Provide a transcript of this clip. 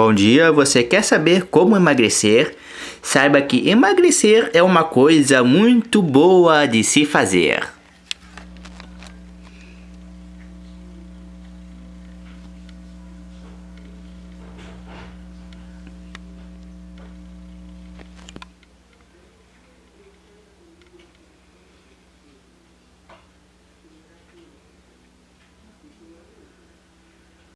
Bom dia, você quer saber como emagrecer? Saiba que emagrecer é uma coisa muito boa de se fazer.